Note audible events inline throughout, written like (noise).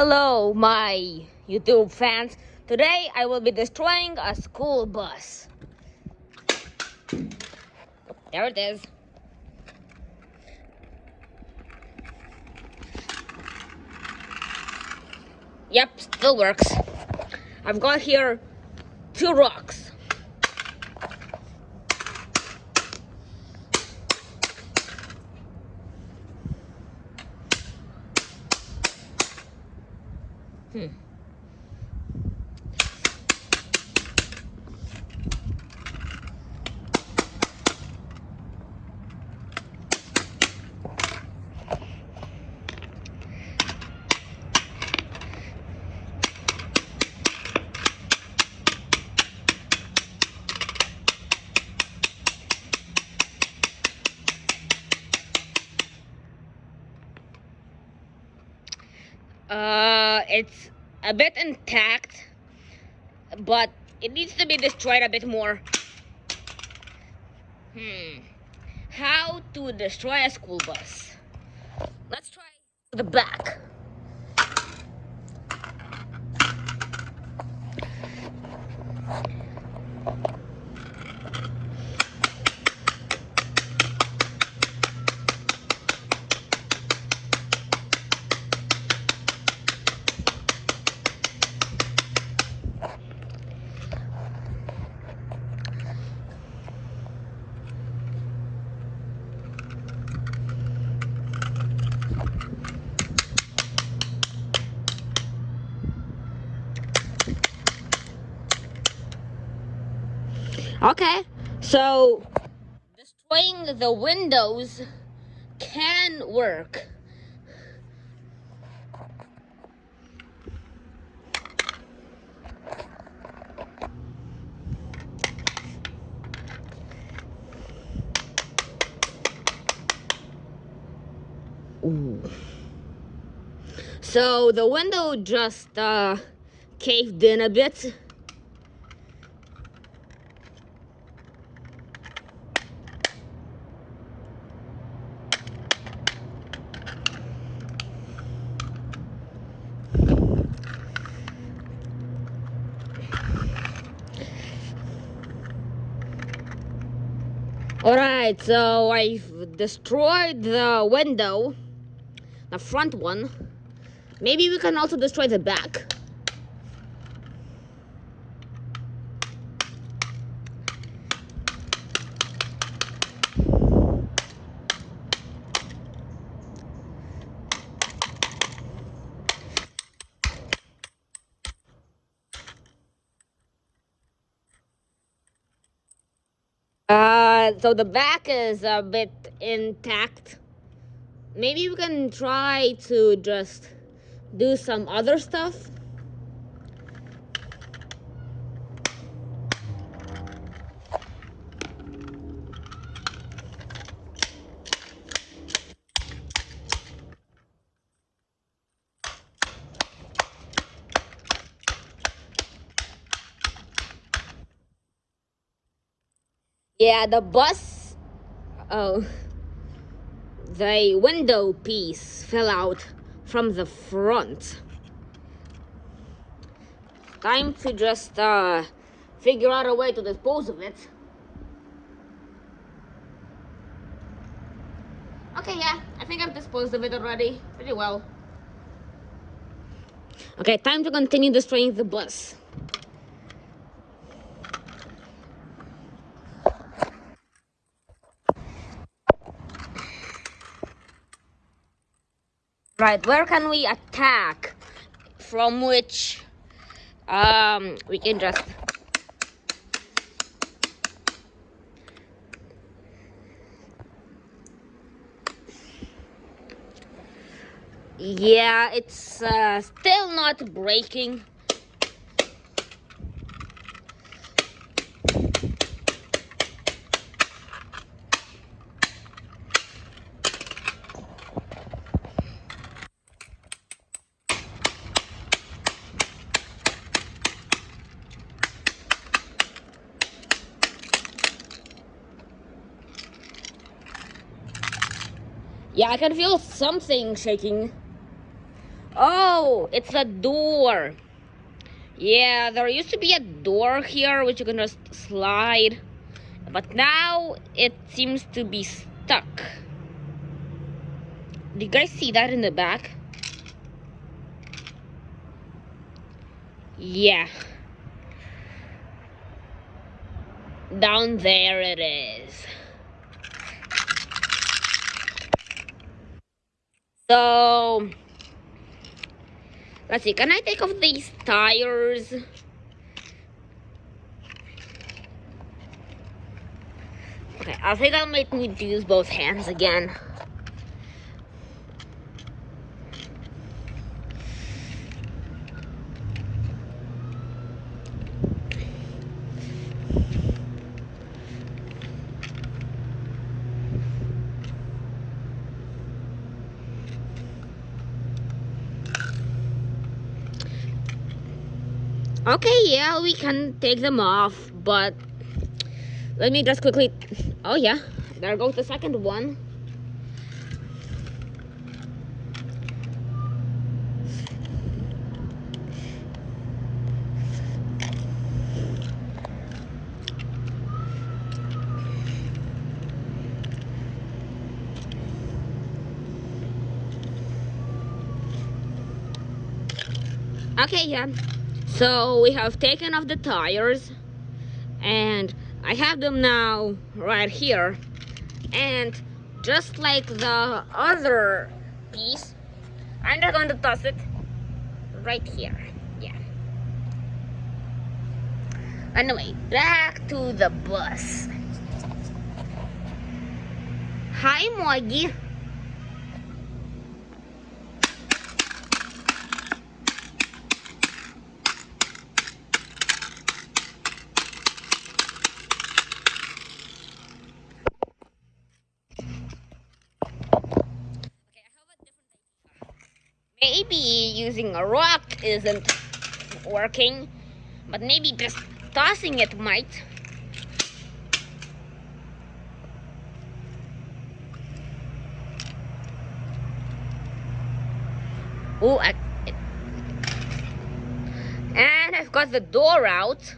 Hello, my YouTube fans. Today I will be destroying a school bus. There it is. Yep, still works. I've got here two rocks. Hmm. Uh, it's a bit intact, but it needs to be destroyed a bit more. Hmm. How to destroy a school bus? Let's try the back. Okay, so destroying the windows can work. Ooh. So the window just uh, caved in a bit. Alright, so I've destroyed the window, the front one. Maybe we can also destroy the back. So the back is a bit intact. Maybe we can try to just do some other stuff. Yeah, the bus. Oh. The window piece fell out from the front. Time to just uh, figure out a way to dispose of it. Okay, yeah, I think I've disposed of it already. Pretty well. Okay, time to continue destroying the bus. Right, where can we attack? From which um, we can just Yeah, it's uh, still not breaking. I can feel something shaking. Oh, it's a door. Yeah, there used to be a door here which you can just slide. But now it seems to be stuck. Do you guys see that in the back? Yeah. Down there it is. So, let's see, can I take off these tires? Okay, I think I'll make me use both hands again. Okay, yeah, we can take them off, but let me just quickly, oh yeah, there goes the second one. Okay, yeah. So we have taken off the tires and I have them now right here. And just like the other piece I'm just going to toss it right here. Yeah. Anyway back to the bus. Hi Moggy maybe using a rock isn't working, but maybe just tossing it might. Oh, and I've got the door out.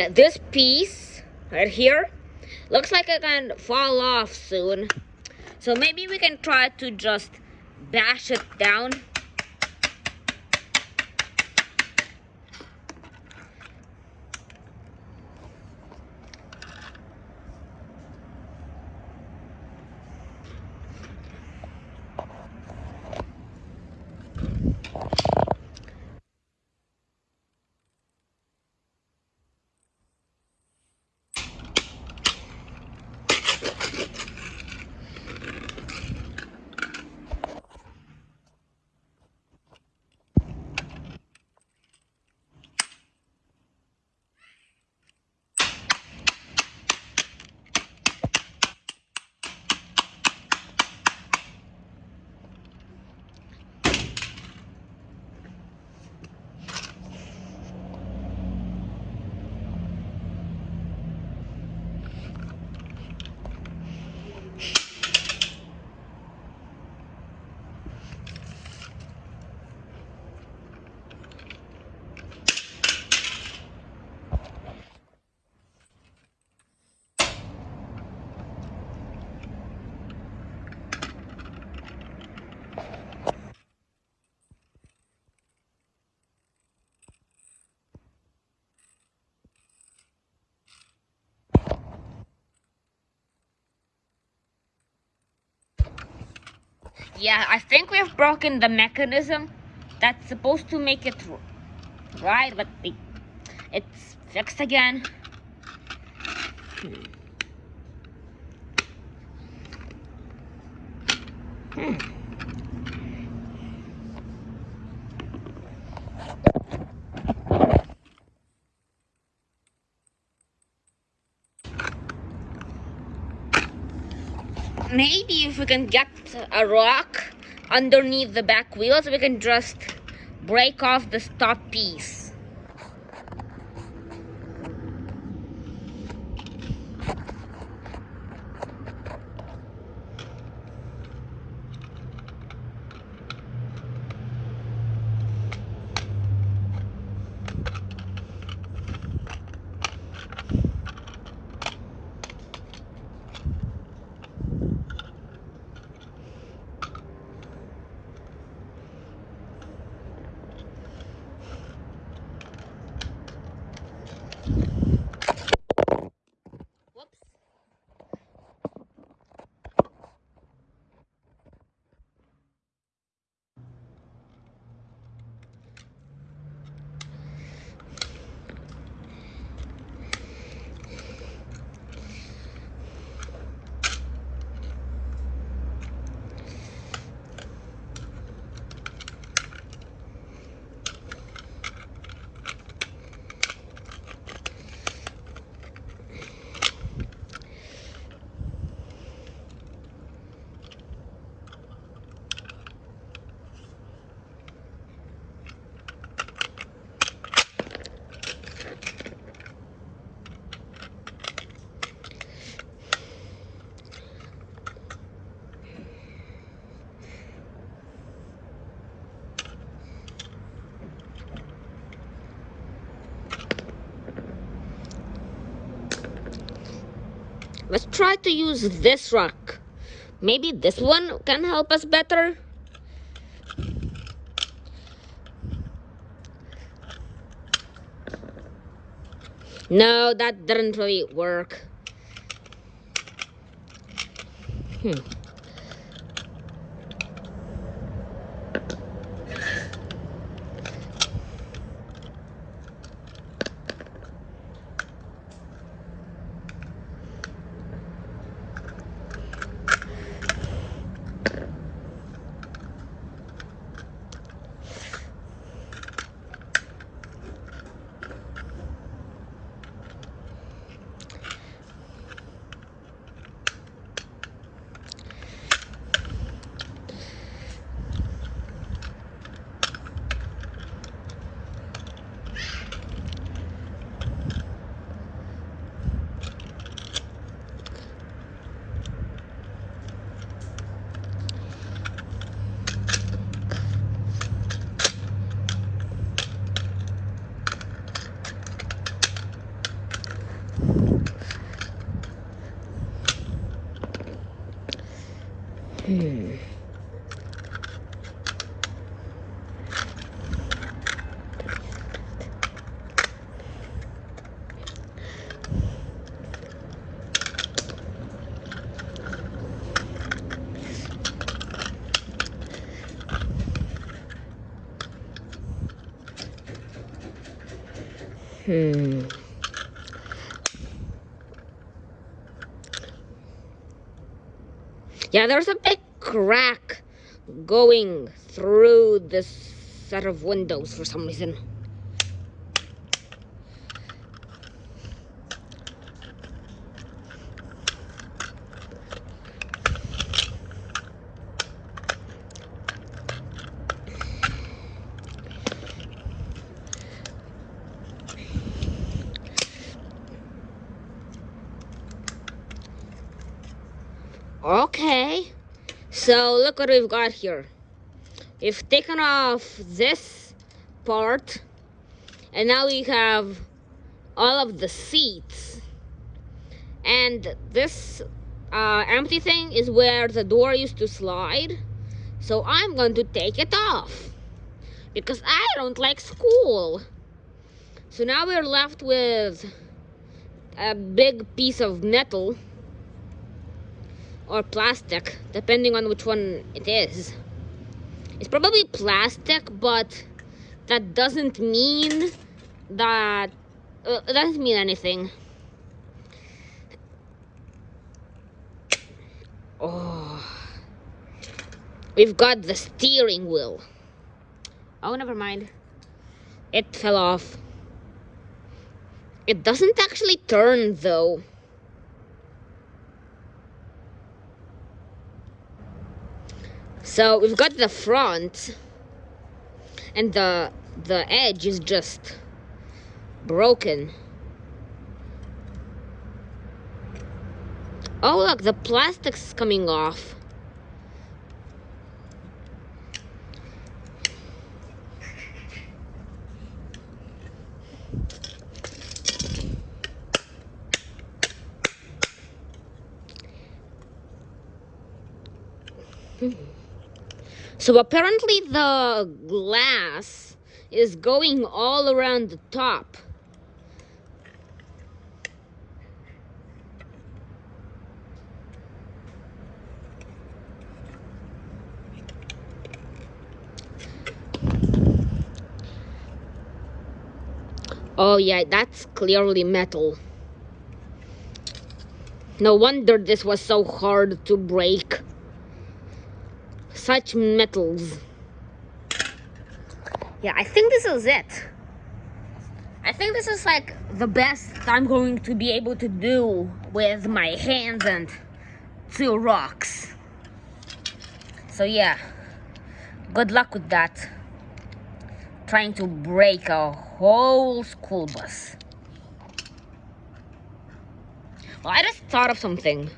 Yeah, this piece right here looks like it can fall off soon. So maybe we can try to just bash it down. Yeah, I think we've broken the mechanism that's supposed to make it right, but it's fixed again. Hmm. Hmm. Maybe if we can get a rock underneath the back wheels, we can just break off the top piece. Let's try to use this rock. Maybe this one can help us better. No, that didn't really work. Hmm. Yeah, there's a big crack going through this set of windows for some reason. Okay, so look what we've got here. We've taken off this part, and now we have all of the seats. And this uh, empty thing is where the door used to slide. So I'm going to take it off because I don't like school. So now we're left with a big piece of metal or plastic, depending on which one it is. It's probably plastic, but that doesn't mean that uh, doesn't mean anything. Oh, we've got the steering wheel. Oh, never mind. It fell off. It doesn't actually turn though. So we've got the front and the the edge is just broken. Oh look, the plastic's coming off. So apparently the glass is going all around the top. Oh yeah, that's clearly metal. No wonder this was so hard to break such metals. Yeah, I think this is it. I think this is like the best I'm going to be able to do with my hands and two rocks. So yeah, good luck with that. Trying to break a whole school bus. Well, I just thought of something.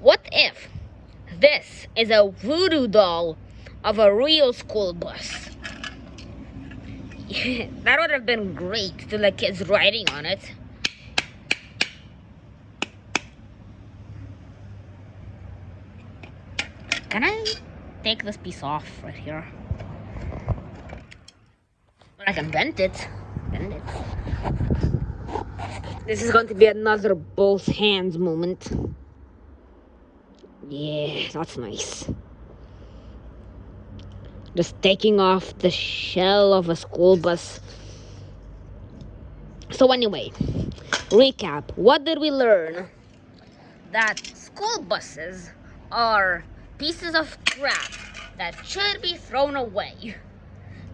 What if this is a voodoo doll of a real school bus. (laughs) that would have been great to the kids riding on it. Can I take this piece off right here? But I can bend it. Bend it. This is going to be another both hands moment. Yeah, that's nice. Just taking off the shell of a school bus. So anyway, recap. What did we learn? That school buses are pieces of crap that should be thrown away.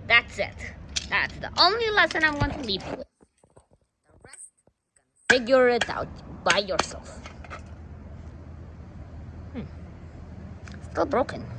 That's it. That's the only lesson I'm going to leave you with. The rest, figure it out by yourself. Still broken.